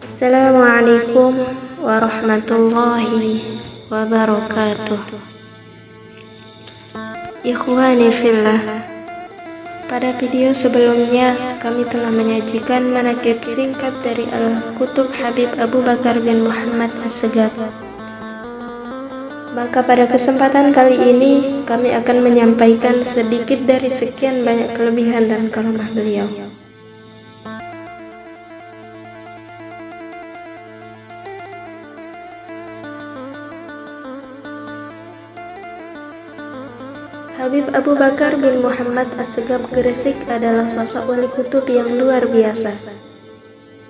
Assalamualaikum warahmatullahi wabarakatuh Ikhwani fillah Pada video sebelumnya kami telah menyajikan manakib singkat dari Al-Kutub Habib Abu Bakar bin Muhammad As-Segaf maka pada kesempatan kali ini kami akan menyampaikan sedikit dari sekian banyak kelebihan dan karomah beliau. Habib Abu Bakar bin Muhammad As-Segaf Gresik adalah sosok wali kutub yang luar biasa.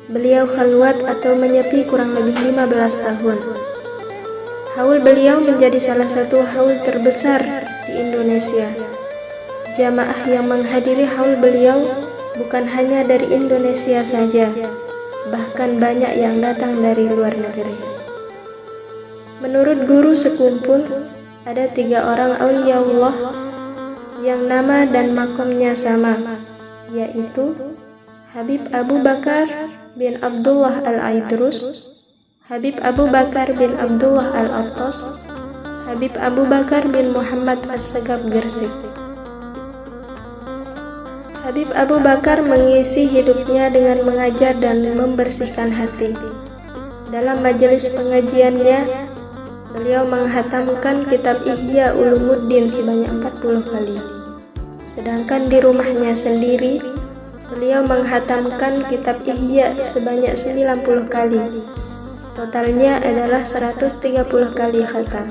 Beliau khalwat atau menyepi kurang lebih 15 tahun. Haul beliau menjadi salah satu haul terbesar di Indonesia. Jamaah yang menghadiri haul beliau bukan hanya dari Indonesia saja, bahkan banyak yang datang dari luar negeri. Menurut guru sekumpul, ada tiga orang aulia Allah yang nama dan makomnya sama, yaitu Habib Abu Bakar bin Abdullah Al-Aidrus, Habib Abu Bakar bin Abdullah Al-Attas, Habib Abu Bakar bin Muhammad As-Sagab Gersik. Habib Abu Bakar mengisi hidupnya dengan mengajar dan membersihkan hati. Dalam majelis pengajiannya, beliau menghatamkan kitab Ihya Ulumuddin sebanyak 40 kali. Sedangkan di rumahnya sendiri, beliau menghatamkan kitab Ihya sebanyak 90 kali Totalnya adalah 130 kali khatam.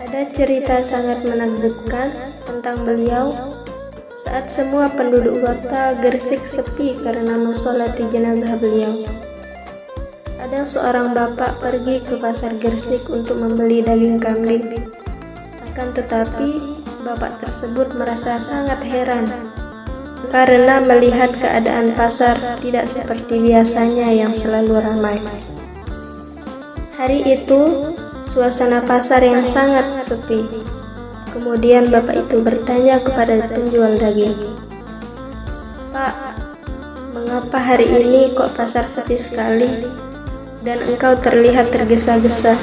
Ada cerita sangat menakjubkan tentang beliau saat semua penduduk kota Gersik sepi karena mensolati jenazah beliau. Ada seorang bapak pergi ke pasar Gersik untuk membeli daging kambing. Akan tetapi bapak tersebut merasa sangat heran karena melihat keadaan pasar tidak seperti biasanya yang selalu ramai. Hari itu, suasana pasar yang sangat sepi. Kemudian bapak itu bertanya kepada penjual daging, Pak, mengapa hari ini kok pasar sepi sekali dan engkau terlihat tergesa-gesa?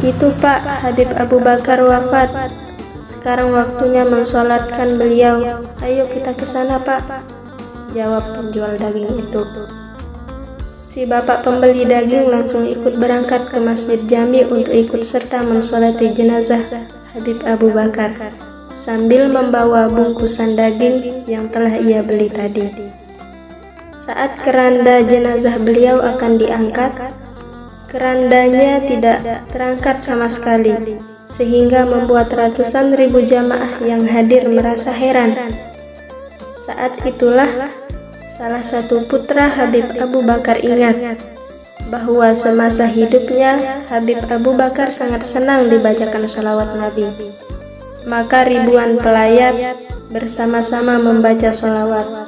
Itu Pak, Habib Abu Bakar wafat sekarang waktunya mensolatkan beliau. Ayo kita ke sana, Pak. Jawab penjual daging itu. Si bapak pembeli daging langsung ikut berangkat ke Masjid Jami untuk ikut serta mensolati jenazah Habib Abu Bakar sambil membawa bungkusan daging yang telah ia beli tadi. Saat keranda jenazah beliau akan diangkat, kerandanya tidak terangkat sama sekali sehingga membuat ratusan ribu jamaah yang hadir merasa heran. Saat itulah salah satu putra Habib Abu Bakar ingat bahwa semasa hidupnya Habib Abu Bakar sangat senang dibacakan sholawat Nabi. Maka ribuan pelayat bersama-sama membaca sholawat.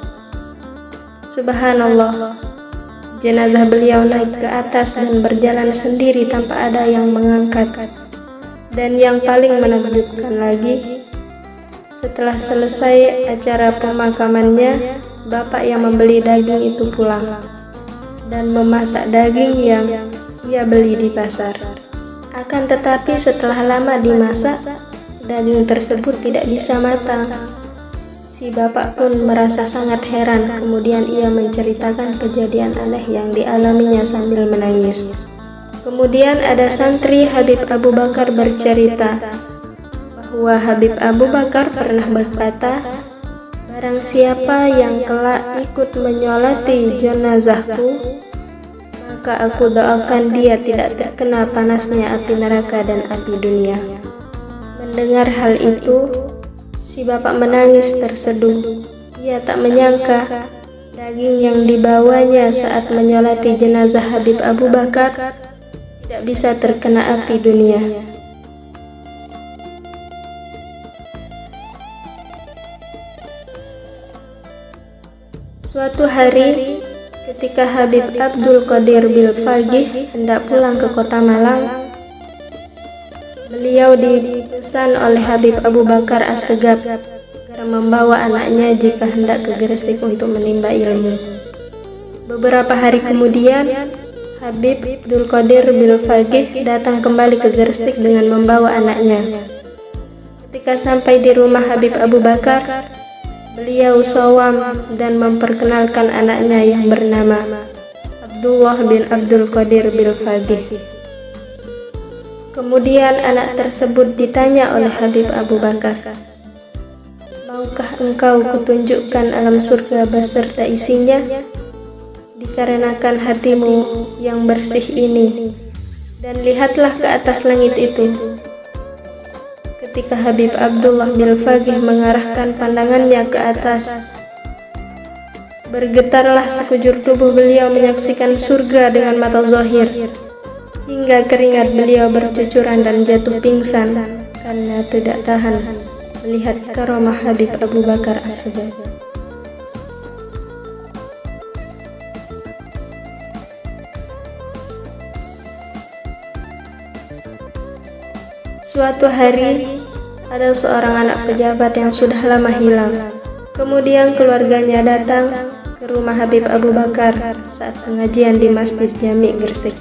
Subhanallah, jenazah beliau naik ke atas dan berjalan sendiri tanpa ada yang mengangkat. Dan yang paling menakjubkan lagi, setelah selesai acara pemakamannya, bapak yang membeli daging itu pulang dan memasak daging yang ia beli di pasar. Akan tetapi setelah lama dimasak, daging tersebut tidak bisa matang. Si bapak pun merasa sangat heran, kemudian ia menceritakan kejadian aneh yang dialaminya sambil menangis. Kemudian ada santri Habib Abu Bakar bercerita bahwa Habib Abu Bakar pernah berkata, Barang siapa yang kelak ikut menyolati jenazahku, maka aku doakan dia tidak terkena panasnya api neraka dan api dunia. Mendengar hal itu, si bapak menangis terseduh. Ia tak menyangka daging yang dibawanya saat menyolati jenazah Habib Abu Bakar tidak bisa terkena api dunia. Suatu hari, ketika Habib Abdul Qadir Bil Fagih hendak pulang ke kota Malang, Beliau dipesan oleh Habib Abu Bakar As-Segaf agar membawa anaknya jika hendak ke Gresik untuk menimba ilmu. Beberapa hari kemudian, Habib Abdul Qadir Bilfagih datang kembali ke Gresik dengan membawa anaknya. Ketika sampai di rumah Habib Abu Bakar, beliau sawam dan memperkenalkan anaknya yang bernama Abdullah bin Abdul Qadir Bilfagih. Kemudian anak tersebut ditanya oleh Habib Abu Bakar, Maukah engkau kutunjukkan alam surga beserta isinya? Dikarenakan hatimu yang bersih ini, dan lihatlah ke atas langit itu. Ketika Habib Abdullah bin Fagih mengarahkan pandangannya ke atas, bergetarlah sekujur tubuh beliau menyaksikan surga dengan mata zahir hingga keringat beliau bercucuran dan jatuh pingsan karena tidak tahan melihat karomah Habib Abu Bakar As-Siddiq. Suatu hari, ada seorang anak pejabat yang sudah lama hilang. Kemudian keluarganya datang ke rumah Habib Abu Bakar saat pengajian di Masjid Jami Gresik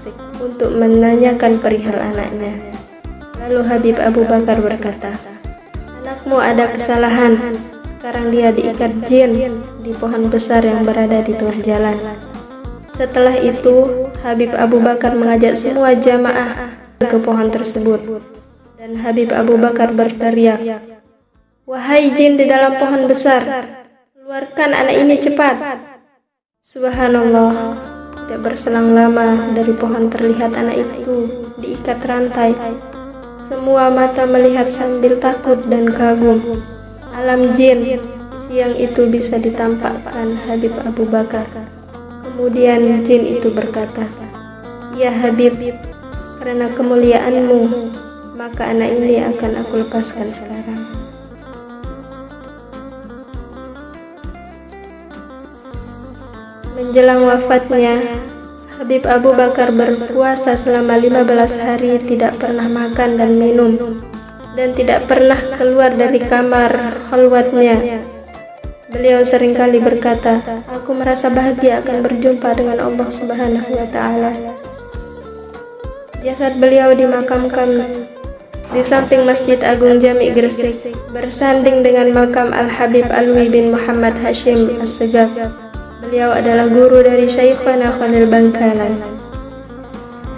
untuk menanyakan perihal anaknya. Lalu Habib Abu Bakar berkata, Anakmu ada kesalahan, sekarang dia diikat jin di pohon besar yang berada di tengah jalan. Setelah itu, Habib Abu Bakar mengajak semua jamaah ke pohon tersebut. Dan Habib Abu Bakar berteriak, Wahai jin di dalam pohon besar, keluarkan anak ini cepat. Subhanallah, tidak berselang lama dari pohon terlihat anak itu diikat rantai. Semua mata melihat sambil takut dan kagum. Alam jin siang itu bisa ditampakkan Habib Abu Bakar. Kemudian jin itu berkata, Ya Habib, karena kemuliaanmu, maka anak ini akan aku lepaskan sekarang. Menjelang wafatnya, Habib Abu Bakar berpuasa selama 15 hari tidak pernah makan dan minum dan tidak pernah keluar dari kamar khalwatnya. Beliau sering kali berkata, "Aku merasa bahagia akan berjumpa dengan Allah Subhanahu wa taala." Jasad beliau dimakamkan di samping Masjid Agung Jami Gresik, bersanding dengan makam Al-Habib Alwi bin Muhammad Hashim As-Segaf. Beliau adalah guru dari Syekhana Khalil Bangkalan.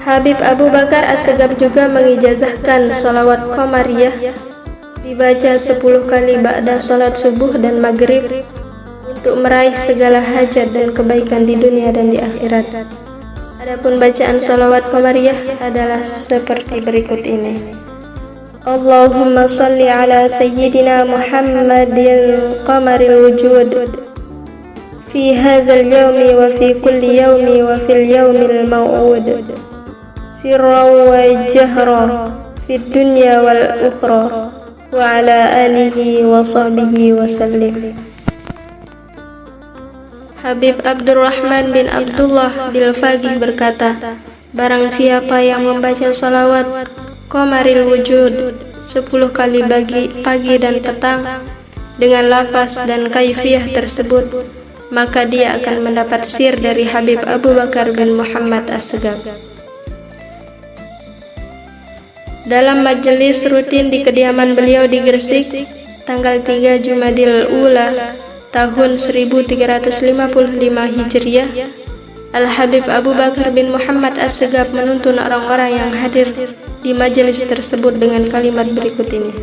Habib Abu Bakar As-Segaf juga mengijazahkan sholawat Qamariyah dibaca 10 kali ba'da sholat subuh dan maghrib untuk meraih segala hajat dan kebaikan di dunia dan di akhirat. Adapun bacaan sholawat Qamariyah adalah seperti berikut ini. Allahumma salli ala Sayyidina Muhammadin qamaril wujud في هذا اليوم وفي كل يوم وفي اليوم الموعود سرا وجهرا في الدنيا والأخرى وعلى آله وصحبه وسلم Habib Abdurrahman bin Abdullah bin Fagih berkata, Barang siapa yang membaca salawat Qamaril Wujud sepuluh kali bagi pagi dan petang dengan lafaz dan kaifiah tersebut maka dia akan mendapat sir dari Habib Abu Bakar bin Muhammad As-Segaf. Dalam majelis rutin di kediaman beliau di Gresik, tanggal 3 Jumadil Ula tahun 1355 Hijriah, Al-Habib Abu Bakar bin Muhammad As-Segaf menuntun orang-orang yang hadir di majelis tersebut dengan kalimat berikut ini.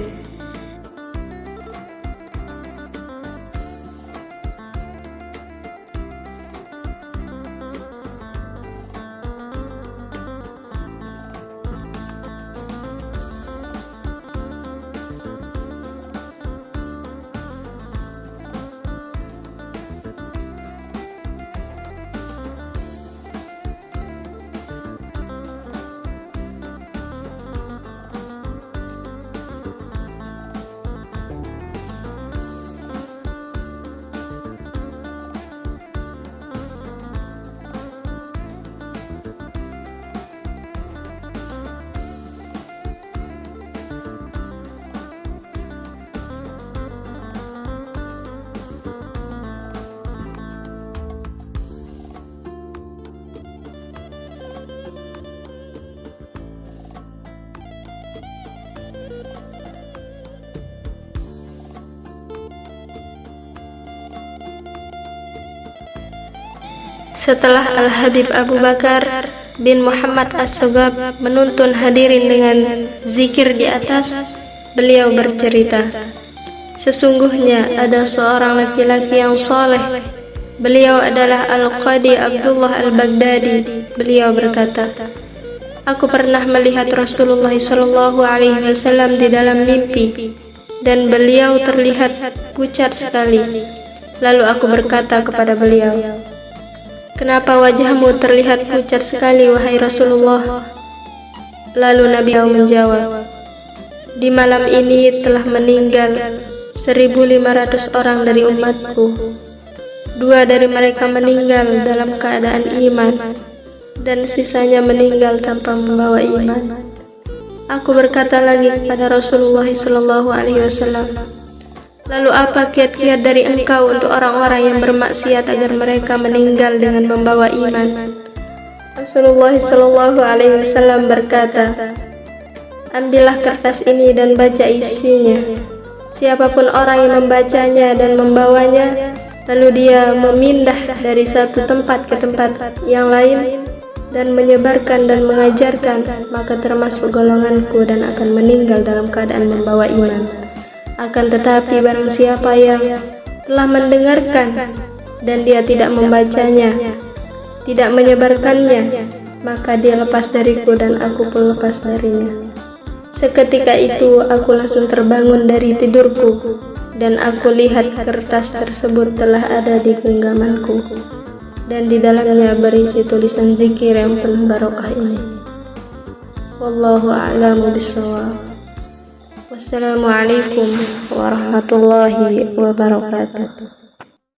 Setelah Al-Habib Abu Bakar bin Muhammad As-Sogab menuntun hadirin dengan zikir di atas, beliau bercerita, Sesungguhnya ada seorang laki-laki yang soleh. Beliau adalah Al-Qadi Abdullah Al-Baghdadi. Beliau berkata, Aku pernah melihat Rasulullah Shallallahu Alaihi Wasallam di dalam mimpi, dan beliau terlihat pucat sekali. Lalu aku berkata kepada beliau, Kenapa wajahmu terlihat pucat sekali, wahai Rasulullah? Lalu Nabi menjawab, Di malam ini telah meninggal 1500 orang dari umatku. Dua dari mereka meninggal dalam keadaan iman, dan sisanya meninggal tanpa membawa iman. Aku berkata lagi kepada Rasulullah Wasallam, Lalu apa kiat-kiat dari engkau untuk orang-orang yang bermaksiat agar mereka meninggal dengan membawa iman? Rasulullah Shallallahu Alaihi Wasallam berkata, Ambillah kertas ini dan baca isinya. Siapa pun orang yang membacanya dan membawanya, lalu dia memindah dari satu tempat ke tempat yang lain dan menyebarkan dan mengajarkan, maka termasuk golonganku dan akan meninggal dalam keadaan membawa iman. Akan tetapi barang siapa yang telah mendengarkan dan dia tidak membacanya, tidak menyebarkannya, maka dia lepas dariku dan aku pun lepas darinya. Seketika itu aku langsung terbangun dari tidurku dan aku lihat kertas tersebut telah ada di genggamanku dan di dalamnya berisi tulisan zikir yang penuh barokah ini. Wallahu a'lamu bishawab. Wassalamualaikum warahmatullahi wabarakatuh.